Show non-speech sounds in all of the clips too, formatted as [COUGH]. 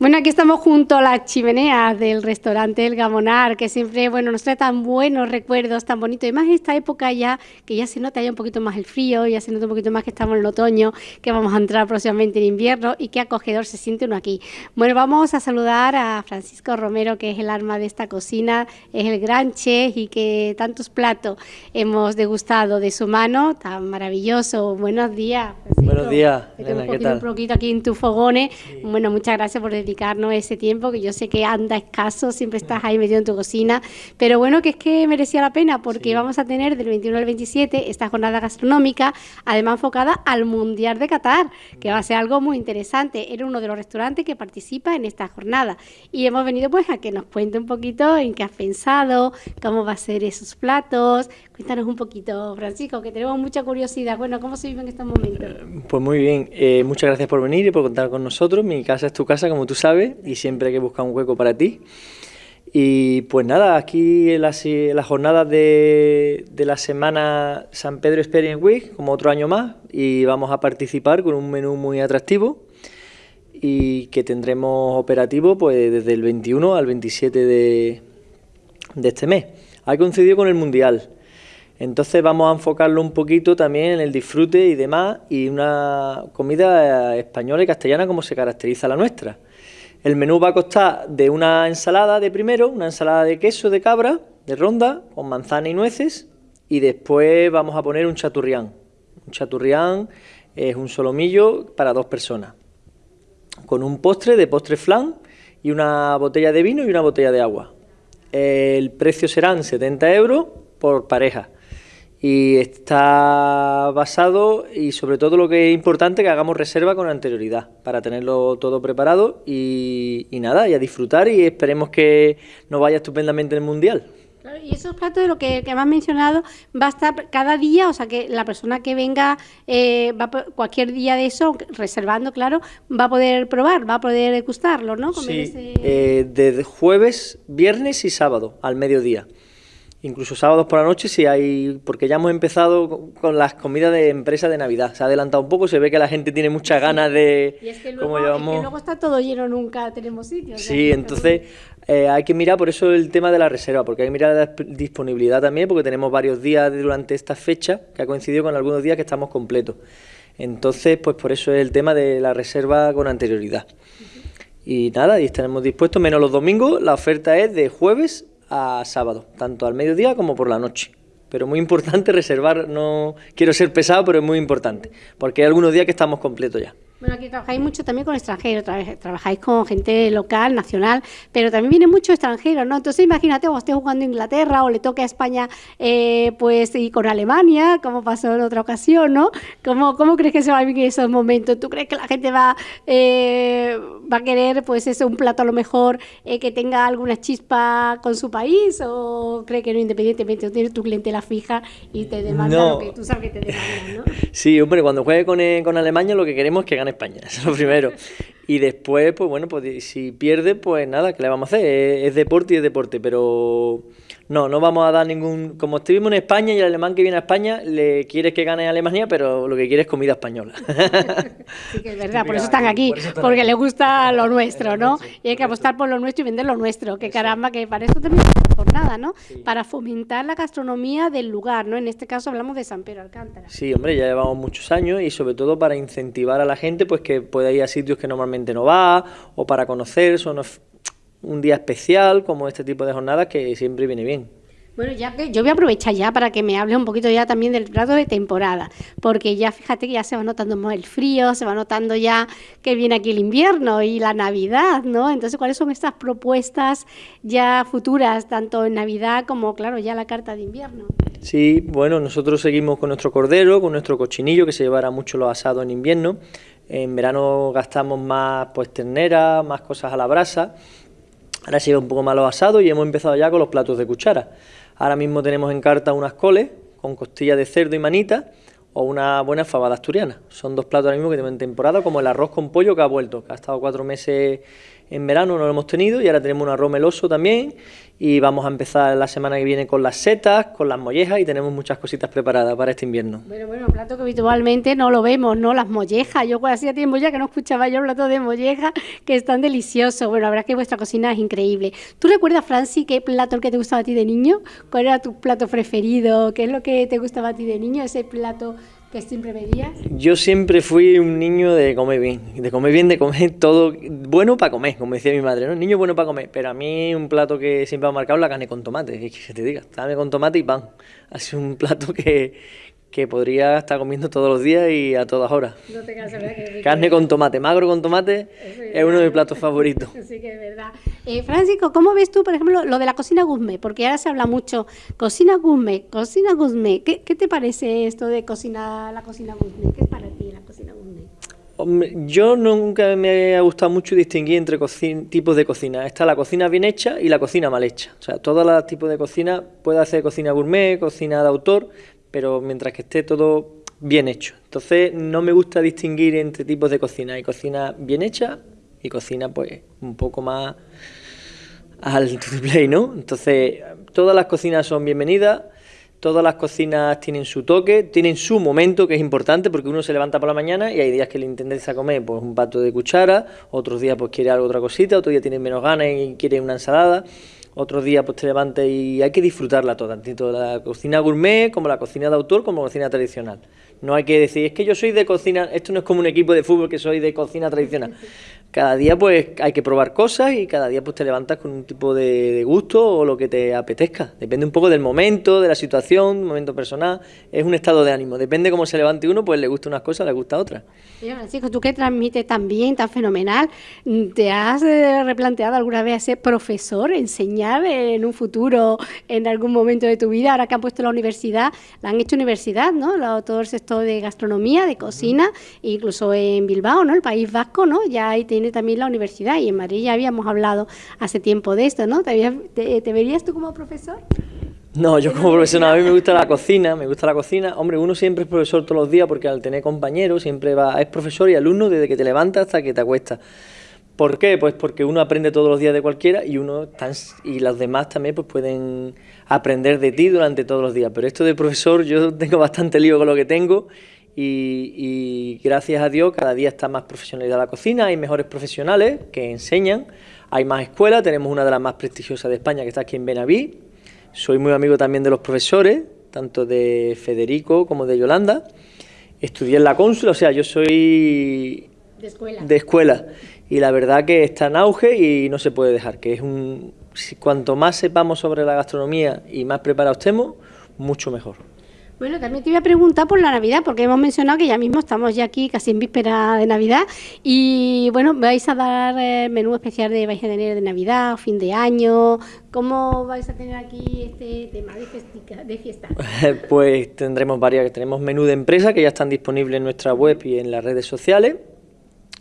Bueno, aquí estamos junto a las chimeneas del restaurante El Gamonar, que siempre, bueno, nos trae tan buenos recuerdos, tan bonitos. Y más esta época ya, que ya se nota ya un poquito más el frío, ya se nota un poquito más que estamos en el otoño, que vamos a entrar próximamente en invierno y qué acogedor se siente uno aquí. Bueno, vamos a saludar a Francisco Romero, que es el alma de esta cocina, es el gran chef y que tantos platos hemos degustado de su mano, tan maravilloso. Buenos días. Buenos días, Elena, ¿qué tal? Un poquito aquí en tu fogones. Bueno, muchas gracias por dedicar dedicarnos ese tiempo, que yo sé que anda escaso, siempre estás ahí metido en tu cocina, pero bueno, que es que merecía la pena, porque vamos a tener del 21 al 27 esta jornada gastronómica, además enfocada al Mundial de Qatar, que va a ser algo muy interesante. Era uno de los restaurantes que participa en esta jornada. Y hemos venido pues a que nos cuente un poquito en qué has pensado, cómo va a ser esos platos. Cuéntanos un poquito, Francisco, que tenemos mucha curiosidad. Bueno, ¿cómo se vive en estos momentos? Pues muy bien, eh, muchas gracias por venir y por contar con nosotros. Mi casa es tu casa, como tú sabes, y siempre hay que buscar un hueco para ti. Y pues nada, aquí en las, jornadas de, la semana San Pedro Experience Week, como otro año más, y vamos a participar con un menú muy atractivo y que tendremos operativo pues desde el 21 al 27 de, de este mes. Ha coincidido con el Mundial. Entonces vamos a enfocarlo un poquito también en el disfrute y demás y una comida española y castellana como se caracteriza la nuestra. El menú va a costar de una ensalada de primero, una ensalada de queso de cabra, de ronda, con manzana y nueces, y después vamos a poner un chaturrián. Un chaturrián es un solomillo para dos personas, con un postre de postre flan y una botella de vino y una botella de agua. El precio serán 70 euros por pareja y está basado y sobre todo lo que es importante que hagamos reserva con anterioridad para tenerlo todo preparado y, nada, y a disfrutar y esperemos que nos vaya estupendamente el Mundial. Y esos platos de lo que, que me has mencionado va a estar cada día, o sea que la persona que venga eh, va cualquier día de eso, reservando, claro, va a poder probar, va a poder degustarlo, ¿no? sí, eh, desde jueves, viernes y sábado al mediodía incluso sábados por la noche si hay, porque ya hemos empezado con las comidas de empresa de Navidad, se ha adelantado un poco, se ve que la gente tiene muchas ganas de... Y es que luego, luego está todo lleno, nunca tenemos sitios. Sí, entonces eh, hay que mirar por eso el tema de la reserva, porque hay que mirar la disponibilidad también, porque tenemos varios días durante esta fecha que ha coincidido con algunos días que estamos completos. Entonces, pues por eso es el tema de la reserva con anterioridad. Y nada, y estaremos dispuestos, menos los domingos, la oferta es de jueves a sábado, tanto al mediodía como por la noche. Pero muy importante [LAUGHS] reservar, no quiero ser pesado, pero es muy importante, porque hay algunos días que estamos completos ya. Bueno, aquí trabajáis mucho también con extranjeros, trabajáis con gente local, nacional, pero también viene mucho extranjero, ¿no? Entonces imagínate, o esté jugando Inglaterra o le toque a España, eh, pues, y con Alemania, como pasó en otra ocasión, ¿no? ¿Cómo, cómo crees que se va a vivir esos momentos? ¿Tú crees que la gente va, eh, va a querer, pues, eso, un plato a lo mejor eh, que tenga alguna chispa con su país? ¿O crees que no, independientemente, tienes tu clientela fija y te demanda lo que tú sabes que te demanda, ¿no? Sí, hombre, cuando juegue con, con Alemania lo que queremos es que gane España, [LAUGHS] eso es lo primero. Y después, pues bueno, pues si pierde, pues nada, ¿qué le vamos a hacer? Es, deporte y es deporte, pero no, no vamos a dar ningún... Como estuvimos en España y el alemán que viene a España le quieres que gane Alemania, pero lo que quiere es comida española. [LAUGHS] Sí, que es verdad, por eso están aquí, porque le gusta lo nuestro, ¿no? Y hay que apostar por lo nuestro y vender lo nuestro, que caramba, que para eso también por nada, ¿no? Para fomentar la gastronomía del lugar, ¿no? En este caso hablamos de San Pedro Alcántara. Sí, hombre, ya llevamos muchos años y sobre todo para incentivar a la gente, pues que pueda ir a sitios que normalmente no va, o para conocer, son un día especial, como este tipo de jornadas que siempre viene bien. Bueno, ya que yo voy a aprovechar ya para que me hable un poquito ya también del plato de temporada, porque ya fíjate que ya se va notando más el frío, se va notando ya que viene aquí el invierno y la Navidad, ¿no? Entonces, ¿cuáles son estas propuestas ya futuras, tanto en Navidad como, claro, ya la carta de invierno? Sí, bueno, nosotros seguimos con nuestro cordero, con nuestro cochinillo, que se llevará mucho los asados en invierno. En verano gastamos más pues ternera, más cosas a la brasa. Ahora se lleva un poco más los asados y hemos empezado ya con los platos de cuchara. Ahora mismo tenemos en carta unas coles con costillas de cerdo y manita, o una buena fabada asturiana. Son dos platos ahora mismo que tenemos en temporada, como el arroz con pollo que ha vuelto, que ha estado cuatro meses en verano, no lo hemos tenido, y ahora tenemos un arroz meloso también, y vamos a empezar la semana que viene con las setas, con las mollejas, y tenemos muchas cositas preparadas para este invierno. Bueno, bueno, plato que habitualmente no lo vemos, ¿no? Las mollejas, yo pues hacía tiempo ya que no escuchaba yo el plato de mollejas, [LAUGHS] que están deliciosos. Bueno, la verdad es que vuestra cocina es increíble. ¿Tú recuerdas, Franci, qué plato el que te gustaba a ti de niño? ¿Cuál era tu plato preferido? ¿Qué es lo que te gustaba a ti de niño? Ese plato ¿Qué siempre veías? Yo siempre fui un niño de comer bien, de comer bien, de comer todo bueno para comer, como decía mi madre, ¿no? Niño bueno para comer, pero a mí un plato que siempre ha marcado la carne con tomate, que se te diga, carne con tomate y pan. Ha sido un plato que, que podría estar comiendo todos los días y a todas horas. No te cansas, ¿verdad? Carne con tomate, magro con tomate, es, uno de mis platos favoritos. [LAUGHS] Sí que es verdad. Eh, Francisco, ¿cómo ves tú, por ejemplo, lo de la cocina gourmet? Porque ahora se habla mucho, cocina gourmet, cocina gourmet. ¿Qué, qué te parece esto de cocina, la cocina gourmet? ¿Qué es para ti la cocina gourmet? yo nunca me ha gustado mucho distinguir entre tipos de cocina. Está la cocina bien hecha y la cocina mal hecha. O sea, todos los tipos de cocina, puede hacer cocina gourmet, cocina de autor, pero mientras que esté todo bien hecho. Entonces no me gusta distinguir entre tipos de cocina. Hay cocina bien hecha y cocina pues un poco más al [LAUGHS] play, ¿no? Entonces todas las cocinas son bienvenidas, todas las cocinas tienen su toque, tienen su momento que es importante porque uno se levanta por la mañana y hay días que le interesa comer pues un pato de cuchara, otros días pues quiere algo otra cosita, otro día tiene menos ganas y quiere una ensalada otros días pues te levantas y hay que disfrutarla toda, tanto la cocina gourmet como la cocina de autor como la cocina tradicional. No hay que decir, es que yo soy de cocina, esto no es como un equipo de fútbol que soy de cocina tradicional. Cada día pues hay que probar cosas y cada día pues te levantas con un tipo de, gusto o lo que te apetezca. Depende un poco del momento, de la situación, momento personal, es un estado de ánimo. Depende cómo se levante uno, pues le gusta unas cosas, le gusta otras. Francisco, tú que transmites tan bien, tan fenomenal, ¿te has eh, replanteado alguna vez ser profesor, enseñar en un futuro, en algún momento de tu vida? Ahora que han puesto la universidad, la han hecho universidad, ¿no? Todo el sector de gastronomía, de cocina, incluso en Bilbao, ¿no? El País Vasco, ¿no? Ya ahí tiene también la universidad y en Madrid ya habíamos hablado hace tiempo de esto, ¿no? ¿Te, te, verías tú como profesor? No, yo como profesor, a mí me gusta la cocina, me gusta la cocina. Hombre, uno siempre es profesor todos los días porque al tener compañeros siempre va, es profesor y alumno desde que te levantas hasta que te acuestas. ¿Por qué? Pues porque uno aprende todos los días de cualquiera y uno y los demás también pues pueden aprender de ti durante todos los días. Pero esto de profesor yo tengo bastante lío con lo que tengo y, gracias a Dios cada día está más profesionalizada la cocina, hay mejores profesionales que enseñan, hay más escuelas, tenemos una de las más prestigiosas de España que está aquí en Benaví, soy muy amigo también de los profesores, tanto de Federico como de Yolanda, estudié en la cónsula, o sea, yo soy de escuela. de escuela y la verdad que está en auge y no se puede dejar, que es un... Cuanto más sepamos sobre la gastronomía y más preparados estemos, mucho mejor. Bueno, también te iba a preguntar por la Navidad, porque hemos mencionado que ya mismo estamos ya aquí casi en víspera de Navidad y bueno, vais a dar el eh, menú especial de vais a tener de Navidad fin de año. ¿Cómo vais a tener aquí este tema de, fiesta? [LAUGHS] pues tendremos varias, tenemos menú de empresa que ya están disponibles en nuestra web y en las redes sociales.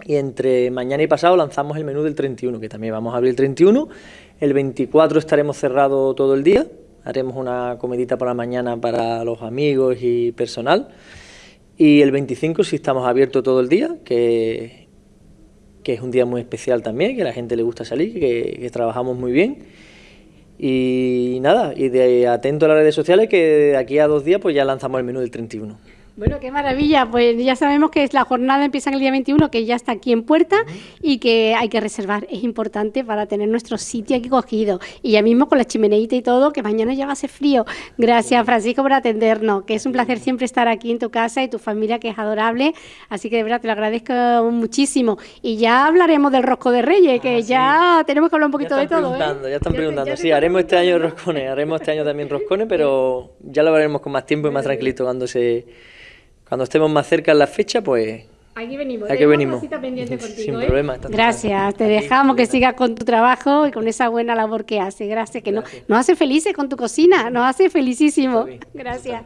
Y entre mañana y pasado lanzamos el menú del 31, que también vamos a abrir el 31. El 24 estaremos cerrados todo el día, haremos una comidita por la mañana para los amigos y personal. Y el 25 sí estamos abiertos todo el día, que, que es un día muy especial también, que a la gente le gusta salir, que, que trabajamos muy bien. Y nada, y de atento a las redes sociales, que de aquí a dos días pues ya lanzamos el menú del 31. Bueno, qué maravilla. Pues ya sabemos que es la jornada empieza el día 21, que ya está aquí en puerta y que hay que reservar. Es importante para tener nuestro sitio aquí cogido. Y ya mismo con la chimeneita y todo, que mañana ya va a ser frío. Gracias, Francisco, por atendernos. Que es un placer siempre estar aquí en tu casa y tu familia, que es adorable. Así que de verdad te lo agradezco muchísimo. Y ya hablaremos del rosco de Reyes, que ah, ya tenemos que hablar un poquito de todo. ¿eh? Ya están preguntando. sí, haremos este año roscones, haremos este año también roscones, pero ya lo veremos con más tiempo y más tranquilito cuando se cuando estemos más cerca en la fecha, pues... Aquí venimos. Aquí venimos. [LAUGHS] Sin ¿eh? problema. Gracias. Te dejamos que sigas con tu trabajo y con esa buena labor que hace. Gracias. Que No, nos hace felices con tu cocina. Nos hace felicísimo. Gracias.